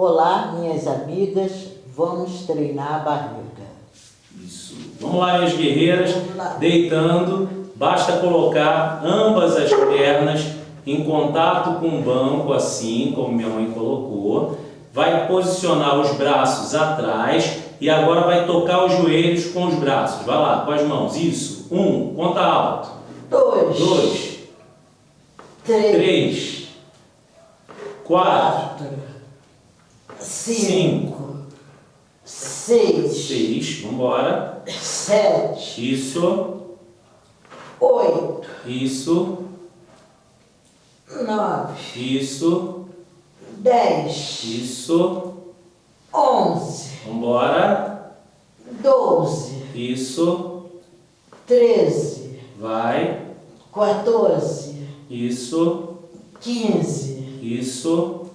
Olá, minhas amigas, vamos treinar a barriga. Isso. Vamos lá, minhas guerreiras, Vamos lá. deitando, basta colocar ambas as pernas em contato com o banco, assim como minha mãe colocou. Vai posicionar os braços atrás e agora vai tocar os joelhos com os braços. Vai lá, com as mãos. Isso. Um, conta alto. Dois, Dois, três, três, quatro, quatro, cinco, seis, seis. Vambora. sete, Isso, oito, isso, nove, isso, dez, isso. onze, Vambora. doze, Isso. treze, Vai. 14, Isso. 15, Isso.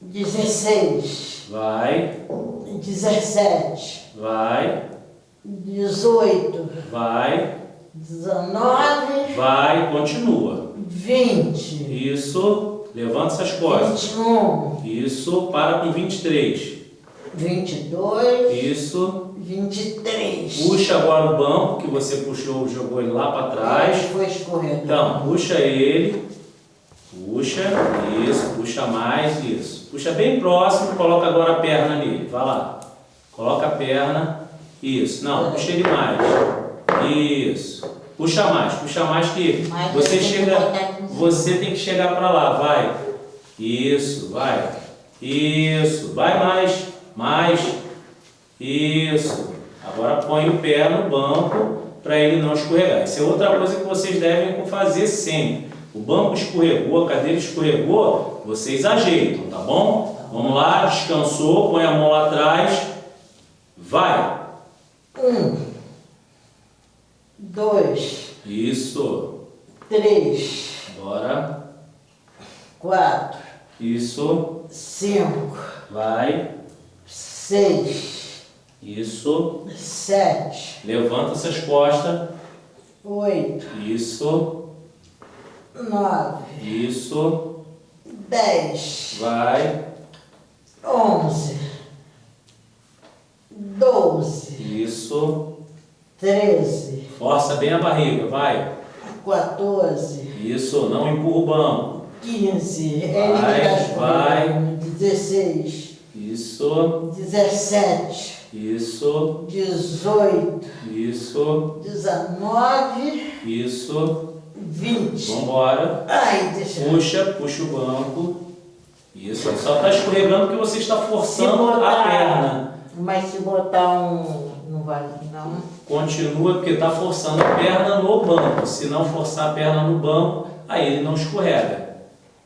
16, Vai. 17, Vai. 18, Vai. 19, Vai. Continua. 20, Isso. Levanta essas costas. 21, Isso. Para com 23. 22, Isso. 23. Puxa agora o banco que você puxou, jogou ele lá para trás. Foi escorrendo. Então, puxa ele. Puxa. Isso. Puxa mais. Isso. Puxa bem próximo. Coloca agora a perna nele. Vai lá. Coloca a perna. Isso. Não, puxa ele mais. Isso. Puxa mais. Puxa mais que você chega. Você tem que chegar para lá. Vai. Isso. Vai. Isso. Vai mais. Mais. Isso. Agora põe o pé no banco para ele não escorregar. Isso é outra coisa que vocês devem fazer sempre. O banco escorregou, a cadeira escorregou, vocês ajeitam, tá bom? Vamos lá, descansou, põe a mão lá atrás. Vai. Um, dois, Isso. três, Bora. quatro, Isso. cinco, Vai. seis, Isso. sete, Levanta essas costas. oito, Isso. Nove, Isso. dez, Vai. onze, doze, Isso. treze, Força bem a barriga, vai. 14, Isso, não empurra o banco. 15, Vai, vai. 16, Isso, 17, isso, 18, isso, 19, isso. 20. Vambora. Ai, deixa Puxa, puxa o banco. Isso, ele só está escorregando porque você está forçando botar- a perna. Mas se botar um. Não vale, não. Continua porque está forçando a perna no banco. Se não forçar a perna no banco, aí ele não escorrega.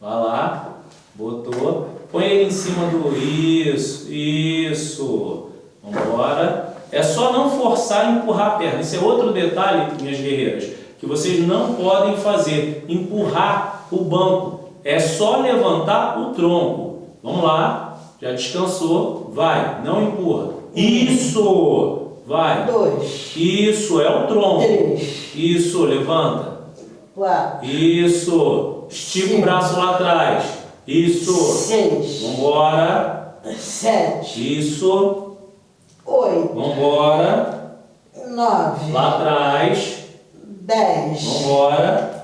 Vai lá, botou. Põe ele em cima do isso, isso. Vambora. É só não forçar e empurrar a perna. Esse é outro detalhe, minhas guerreiras, que vocês não podem fazer. Empurrar o banco. É só levantar o tronco. Vamos lá. Já descansou. Vai. Não empurra. Isso. Vai. 2, Isso, é o tronco. 3, Isso, levanta. 4, Isso. Estica o braço lá atrás. Isso. 6, Vambora. 7, Isso. 8, Vambora. 9, Lá atrás. 10, Vambora.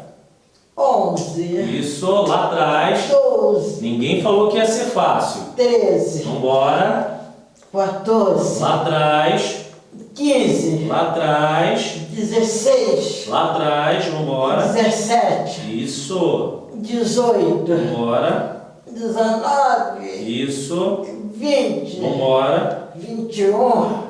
11, Isso, lá atrás. 12, Ninguém falou que ia ser fácil. 13, Vambora. 14, Lá atrás. 15, Lá atrás. 16, Lá atrás. Vambora. 17, Isso. 18, Vambora. 19, Isso. 20, Vambora. 21,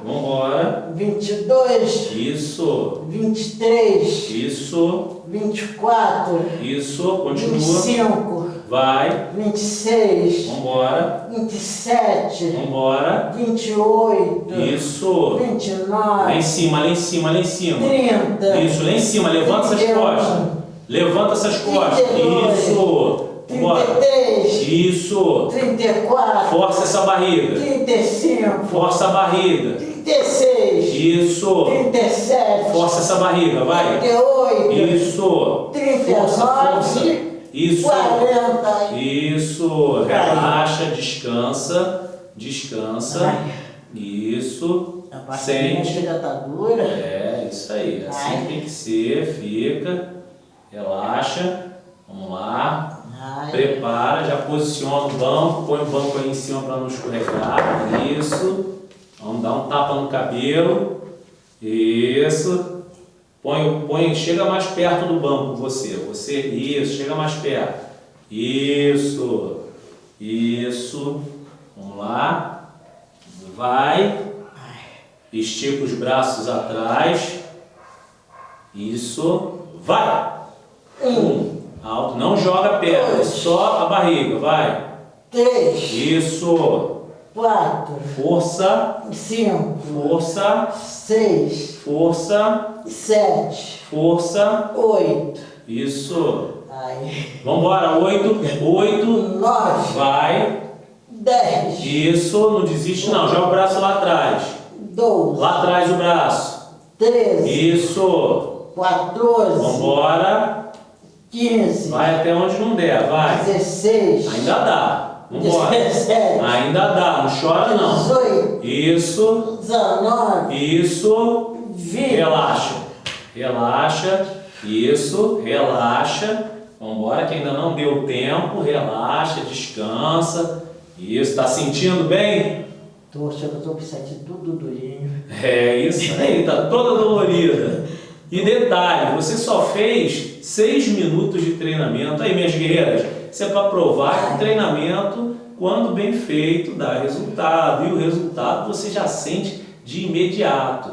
Vambora. 22, Isso. 23, Isso. 24, Isso. Continua. 25, Vai. 26, Vambora. 27, Vambora. 28, Isso. Lá em 29, cima, lá em cima, lá em cima. 30, Isso, lá em cima. Levanta essas 31, costas. Levanta essas costas. 32, Isso. Vambora. 33, Isso. 34, Força essa barriga. 35, Força a barriga. 36, Isso. 37, Força essa barriga, vai. 38, Isso. 39, Força, força. Isso. 40, Isso. Relaxa, descansa. descansa. Ai. Isso. A barriguinha Sente. chega tá dura. É, isso aí. Assim Ai. tem que ser. Fica. Relaxa. Vamos lá. Ai. Prepara, já posiciona o banco, põe o banco aí em cima para não escorregar. Isso. Vamos dar um tapa no cabelo. Isso. Põe, põe, chega mais perto do banco você. Você, isso, chega mais perto. Isso. Isso. Vamos lá. Vai. Estica os braços atrás. Isso. Vai. Um. Alto. Não joga a perna, é só a barriga. Vai. Três, Isso. quatro, Força. cinco, Força. seis, Força. sete, Força. oito. Isso. Ai. Vambora. Oito. Oito. Nove, Vai. dez, Isso. Não desiste não. Joga o braço lá atrás. doze, Lá atrás o braço. treze, Isso. quatorze, Vambora. Quinze, Vai até onde não der. Vai. dezesseis, Ainda dá. Vambora. dezessete, Ainda dá. Não chora não. dezoito, Isso. dezenove, Isso. vinte. Relaxa. Relaxa. Isso. Relaxa. Vambora que ainda não deu tempo. Relaxa, descansa. Isso. Tá sentindo bem? Tô eu tô com isso aqui tudo durinho. É isso aí. Tá toda dolorida. E detalhe, você só fez seis minutos de treinamento. Aí, minhas guerreiras, isso é para provar que o treinamento, quando bem feito, dá resultado. E o resultado você já sente de imediato.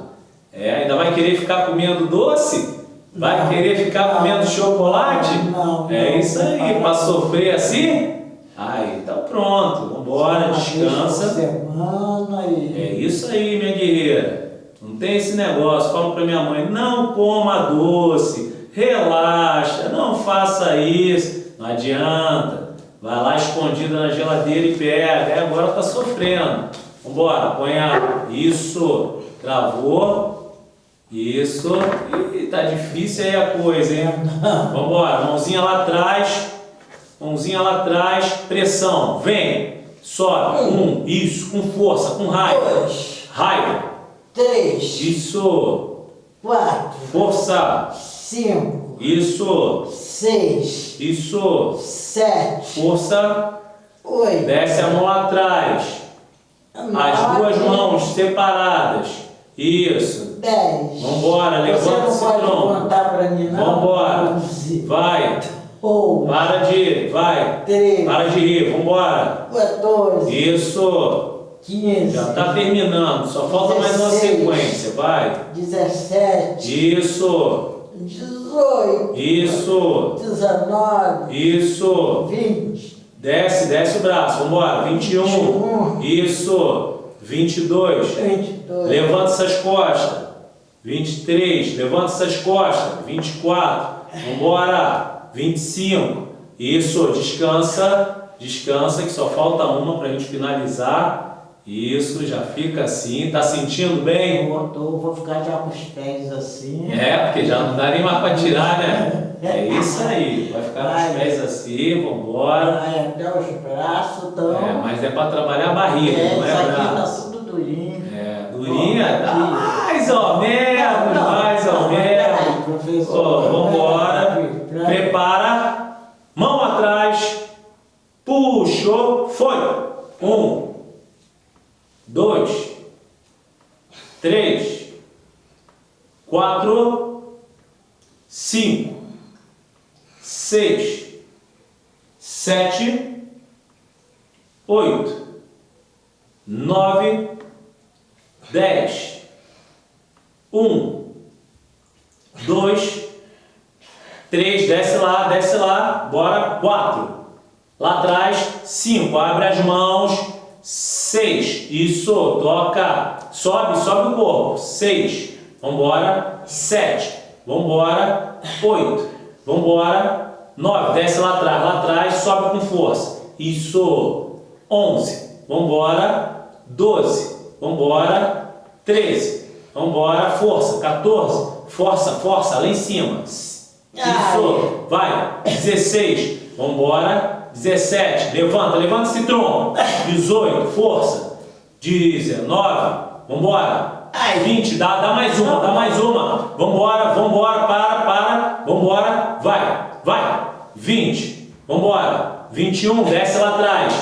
É, ainda vai querer ficar comendo doce? Vai Não. querer ficar comendo chocolate? Não, não, é isso aí, para sofrer assim? Aí, então pronto, vambora, descansa. semana e... É isso aí, minha guerreira. Tem esse negócio. Falo para minha mãe: não coma doce, relaxa, não faça isso. Não adianta. Vai lá escondida na geladeira e pega. Aí agora tá sofrendo. Vambora, põe a. Isso. Travou. Isso. Ih, tá difícil aí a coisa, hein? Vambora, mãozinha lá atrás. Mãozinha lá atrás. Pressão. Vem. Sobe. Um. Isso. Com força, com raiva. Raiva. Três, Isso. quatro, Força. cinco, Isso. seis, Isso. sete, Força. oito, Desce a mão atrás. As duas mãos separadas. Isso. dez. Vambora, levanta Você esse não pode tronco. contar pra mim, não? Vambora. Onze, Vai. Para de rir. Vai. treze, Para de rir. Vambora. quatorze, Isso. Quinze, Já está terminando. Só falta mais uma sequência. Vai. dezessete, Isso. dezoito, Isso. dezenove, Isso. vinte, Desce, desce o braço. Vambora. 21. 21. Isso. 22. vinte e dois, Levanta essas costas. 23. Levanta essas costas. 24. Vambora. 25. Isso. Descansa. Descansa que só falta uma para a gente finalizar. Isso. Já fica assim. Tá sentindo bem? Eu tô- vou ficar já com os pés assim. É, porque já não dá nem mais para tirar, né? É isso aí. Vai ficar com os Vai. pés assim. Vambora. Vai até os braços, então. É, mas é para trabalhar a barriga, É, não é isso aqui tá tudo durinho. É, durinha, tá aqui. mais ou menos, Não, mais ou não, menos. professor, Ó, vambora. Prepara, mão atrás, puxou, foi. Um, dois, três, quatro, cinco, seis, sete, oito, nove, dez, um, dois, três, desce lá, desce lá, bora, quatro, lá atrás, cinco, abre as mãos, seis, isso, toca, sobe, sobe o corpo, seis, vambora, sete, vambora, oito, vambora, nove, desce lá atrás, lá atrás, sobe com força, isso, onze, vambora, doze, vambora, treze, vambora, força, 14, força, força, lá em cima, isso, vai, 16, vambora, 17, levanta, levanta esse tronco. 18, força. 19, vambora. 20, dá, dá mais uma, dá mais uma. Vambora, vambora, para, para, vambora, vai, vai. 20, vambora. 21, desce lá atrás.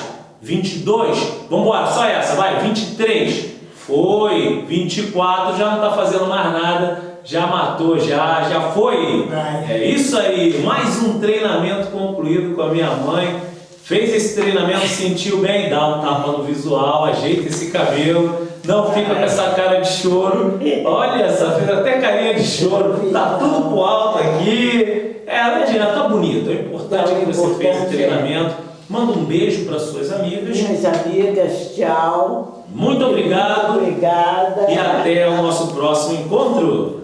22, vambora, só essa, vai. 23, foi. 24, já não tá fazendo mais nada, já matou, já, já foi. É isso aí, mais um treinamento concluído com a minha mãe. Fez esse treinamento, sentiu bem, dá um tapa no visual, ajeita esse cabelo, não fica com essa cara de choro. Olha essa, fez até carinha de choro, tá tudo pro alto aqui. É, não adianta, tá bonito. O importante é que você fez o treinamento. Manda um beijo para suas amigas. Minhas amigas, tchau. Muito obrigado Obrigada. e até o nosso próximo encontro.